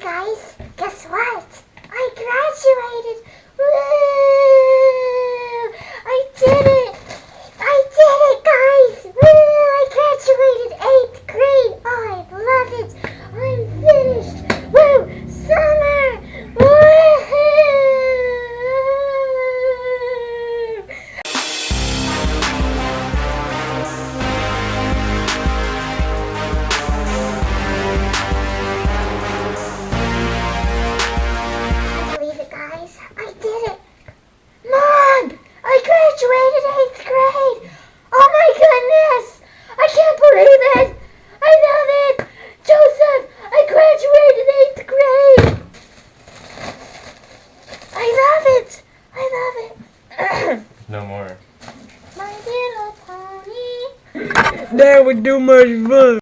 guys, guess what? No more. My little pony. that would do much fun.